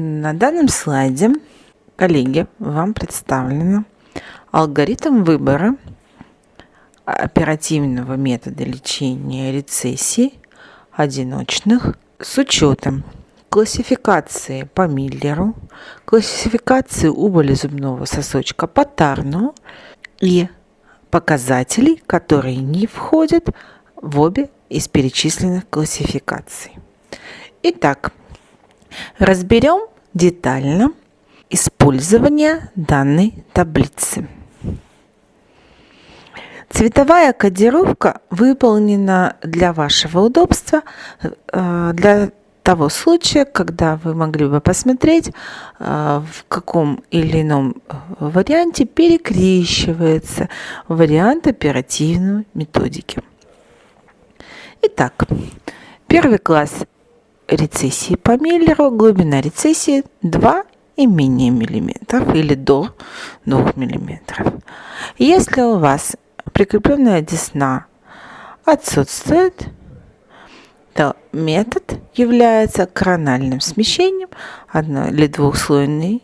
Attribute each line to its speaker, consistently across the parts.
Speaker 1: На данном слайде, коллеги, вам представлено алгоритм выбора оперативного метода лечения рецессий одиночных с учетом классификации по Миллеру, классификации убыли зубного сосочка по Тарну и показателей, которые не входят в обе из перечисленных классификаций. Итак, Разберем детально использование данной таблицы. Цветовая кодировка выполнена для вашего удобства, э, для того случая, когда вы могли бы посмотреть, э, в каком или ином варианте перекрещивается вариант оперативной методики. Итак, первый класс рецессии по Миллеру глубина рецессии 2 и менее миллиметров или до 2 миллиметров. Если у вас прикрепленная десна отсутствует, то метод является корональным смещением одной или двухслойной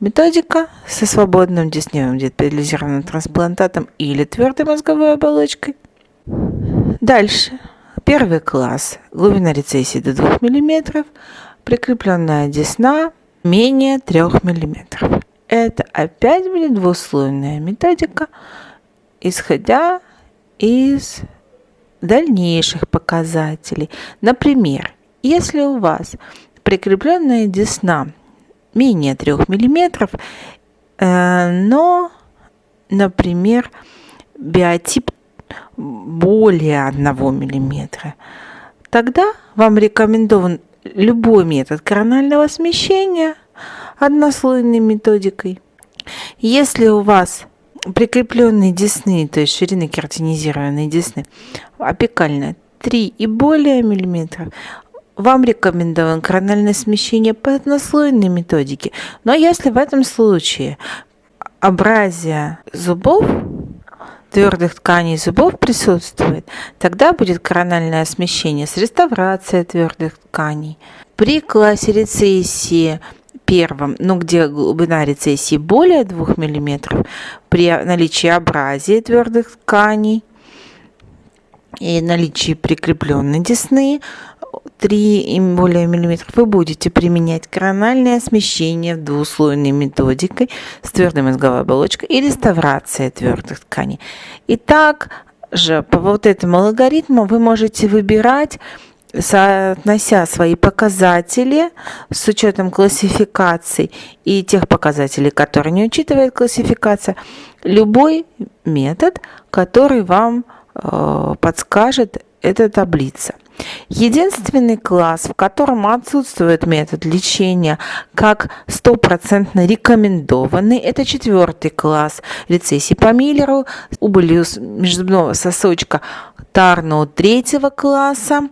Speaker 1: методика со свободным десневым детализированным трансплантатом или твердой мозговой оболочкой. Дальше Первый класс. Глубина рецессии до 2 мм. Прикрепленная десна менее 3 мм. Это опять будет двуслойная методика, исходя из дальнейших показателей. Например, если у вас прикрепленная десна менее 3 мм, э, но, например, биотип более 1 мм, тогда вам рекомендован любой метод коронального смещения однослойной методикой. Если у вас прикрепленные десны, то есть ширины кератинизированной десны, апикальная 3 и более миллиметров, вам рекомендован корональное смещение по однослойной методике. Но если в этом случае абразия зубов твердых тканей зубов присутствует, тогда будет корональное смещение с реставрацией твердых тканей. При классе рецессии первом, ну где глубина рецессии более 2 мм, при наличии абразии твердых тканей и наличии прикрепленной десны 3 и более миллиметров вы будете применять корональное смещение двуслойной методикой с твердой мозговой оболочкой и реставрация твердых тканей. И так же по вот этому алгоритму вы можете выбирать соотнося свои показатели с учетом классификаций и тех показателей, которые не учитывает классификация, любой метод, который вам э, подскажет эта таблица. Единственный класс, в котором отсутствует метод лечения как стопроцентно рекомендованный, это четвертый класс. Рецессии по Миллеру, убыли межзубного сосочка Тарно третьего класса,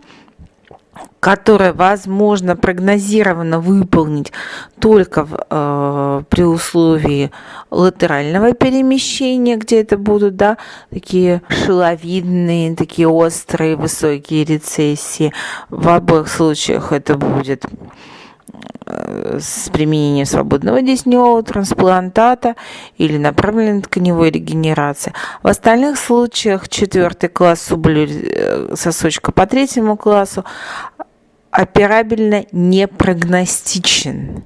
Speaker 1: которое возможно прогнозированно выполнить только в, э, при условии латерального перемещения, где это будут да, такие шиловидные, такие острые, высокие рецессии. В обоих случаях это будет с применением свободного десневого трансплантата или направленной тканевой регенерации. В остальных случаях четвертый класс сублю сосочка по третьему классу операбельно не прогностичен.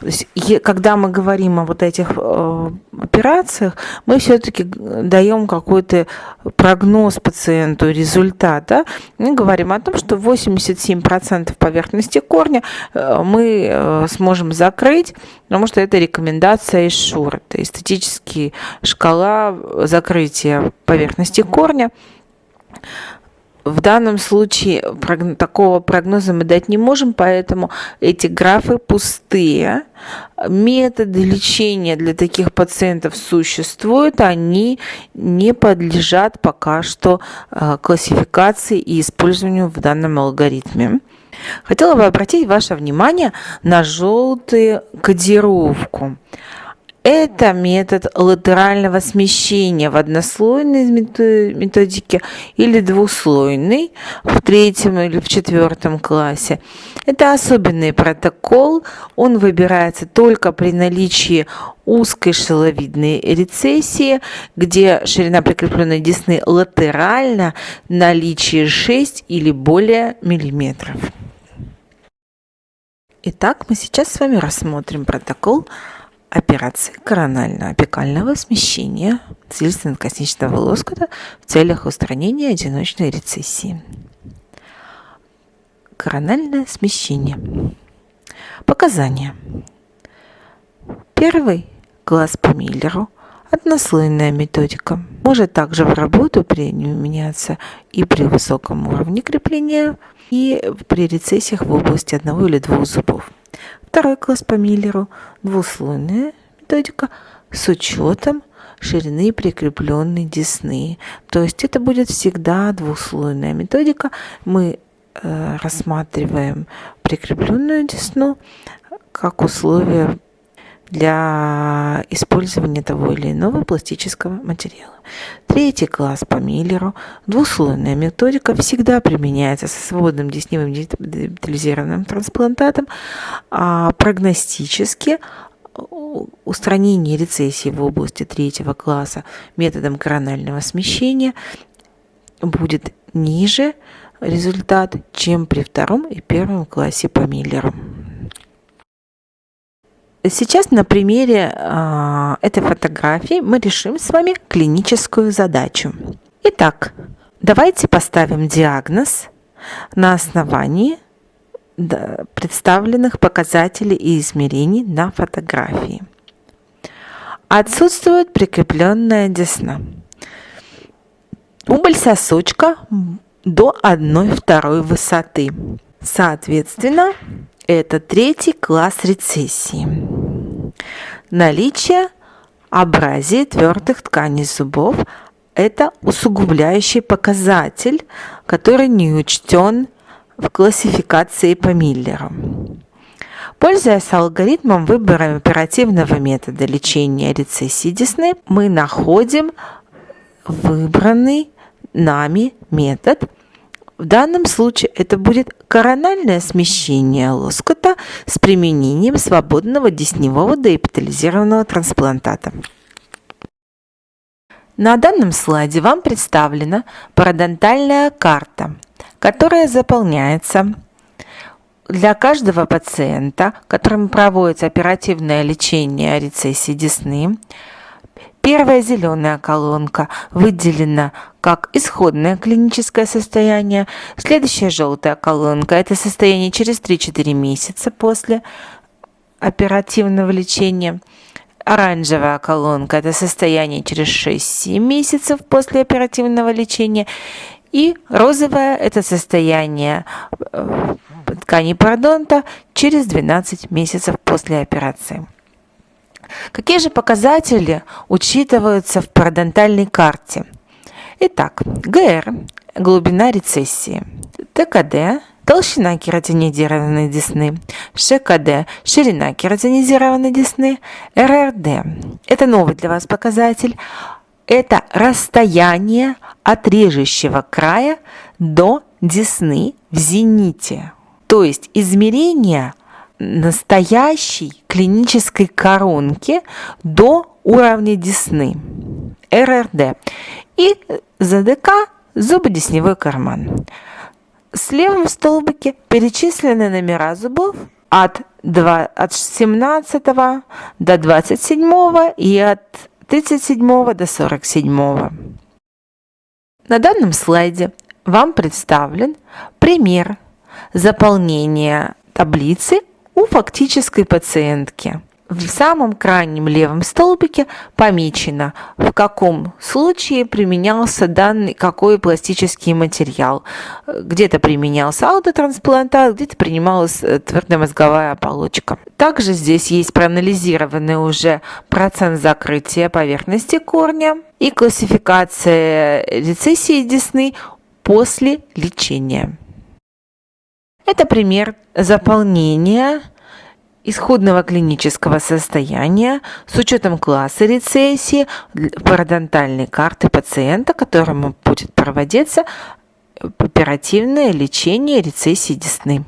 Speaker 1: То есть, когда мы говорим о вот этих э, операциях, мы все-таки даем какой-то прогноз пациенту, результат. Да? Мы говорим о том, что 87% поверхности корня э, мы э, сможем закрыть, потому что это рекомендация из ШУР. Это эстетическая шкала закрытия поверхности корня в данном случае такого прогноза мы дать не можем, поэтому эти графы пустые. Методы лечения для таких пациентов существуют, они не подлежат пока что э, классификации и использованию в данном алгоритме. Хотела бы обратить ваше внимание на желтую кодировку. Это метод латерального смещения в однослойной методике или двуслойной в третьем или в четвертом классе. Это особенный протокол, он выбирается только при наличии узкой шеловидной рецессии, где ширина прикрепленной десны латерально наличие 6 или более миллиметров. Итак, мы сейчас с вами рассмотрим протокол операции коронально-апикального смещения слизистно-косничного лоскута в целях устранения одиночной рецессии. Корональное смещение. Показания. Первый глаз по Миллеру – однослойная методика. Может также в работу применяться и при высоком уровне крепления – и при рецессиях в области одного или двух зубов. Второй класс по Миллеру – двуслойная методика с учетом ширины прикрепленной десны. То есть это будет всегда двуслойная методика. Мы э, рассматриваем прикрепленную десну как условие для использования того или иного пластического материала. Третий класс по Миллеру. Двуслойная методика всегда применяется со свободным десневым детализированным трансплантатом, а прогностически устранение рецессии в области третьего класса методом коронального смещения будет ниже результат, чем при втором и первом классе по Миллеру. Сейчас на примере э, этой фотографии мы решим с вами клиническую задачу. Итак, давайте поставим диагноз на основании представленных показателей и измерений на фотографии. Отсутствует прикрепленная десна. Убыль сосочка до 1-2 высоты. Соответственно, это третий класс рецессии. Наличие абразии твердых тканей зубов – это усугубляющий показатель, который не учтен в классификации по Миллеру. Пользуясь алгоритмом выбора оперативного метода лечения рецессии десны, мы находим выбранный нами метод – в данном случае это будет корональное смещение лоскута с применением свободного десневого деэпитализированного трансплантата. На данном слайде вам представлена парадонтальная карта, которая заполняется для каждого пациента, которому проводится оперативное лечение рецессии десны, Первая зеленая колонка выделена как исходное клиническое состояние. Следующая желтая колонка – это состояние через 3-4 месяца после оперативного лечения. Оранжевая колонка – это состояние через 6-7 месяцев после оперативного лечения. И розовая – это состояние э, ткани пародонта через 12 месяцев после операции. Какие же показатели учитываются в парадонтальной карте? Итак, ГР – глубина рецессии, ТКД – толщина кератинизированной десны, ШКД – ширина кератинизированной десны, РРД – это новый для вас показатель, это расстояние от режущего края до десны в зените. То есть измерение – настоящей клинической коронки до уровня десны, РРД, и ЗДК – зубодесневой карман. С левом столбике перечислены номера зубов от, 2, от 17 до 27 и от 37 до 47. На данном слайде вам представлен пример заполнения таблицы у фактической пациентки. В самом крайнем левом столбике помечено, в каком случае применялся данный какой пластический материал. Где-то применялся аутотрансплантат, где-то принималась э, твердомозговая оболочка. Также здесь есть проанализированный уже процент закрытия поверхности корня и классификация рецессии десны после лечения. Это пример заполнения исходного клинического состояния с учетом класса рецессии пародонтальной карты пациента, которому будет проводиться оперативное лечение рецессии десны.